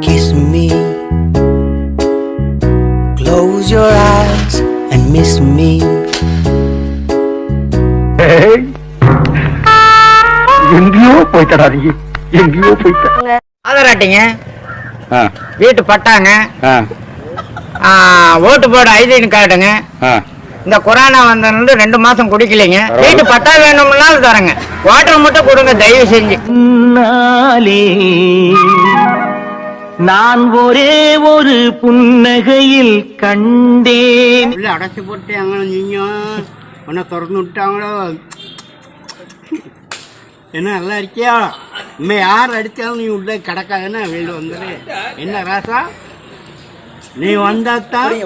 Kiss me. Close your eyes and miss me. எங்கேயோ போய்த்தடா நீ எங்கேயோ போய்த்த ஆதராட்டிங்க. வீட்டு பட்டாங்க. ஆ, ஓட்டு போட ஐடி கார்டுங்க இந்த கொரோனா வந்ததுல ரெண்டு மாசம் குடிக்கலைங்க. வீட்டு பட்டா வேணும்னாலும் தரேங்க. வாட்டர் மட்டும் கொடுங்க தயவு செஞ்சு. நான் ஒரே ஒரு புன்னகையில் கண்டேன். உள்ள அடைச்சி போட்டாங்களோ நீங்க உன்னை திறந்து விட்டாங்களோ? என்ன நல்லா இருக்கியா? இனிமே யார் அடித்தாலும் நீ உள்ள கிடக்காதுன்னா வெளியில் வந்துடு என்ன ராசா? நீ வந்தாத்தான்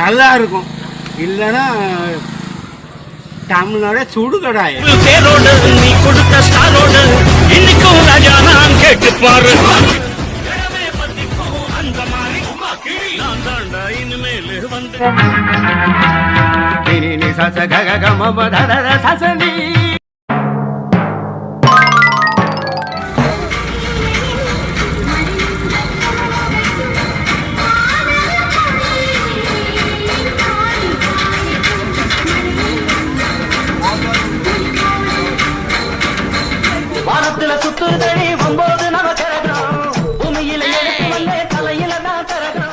நல்லா இருக்கும். இல்லைன்னா தமிழோட சுடுகடாய பேரோடு நீ கொடுத்த ஸ்டாரோடு இன்னைக்கும் ராஜா நான் கேட்டு பாரு. சச கக கம பத சசனி ಸುಧಾ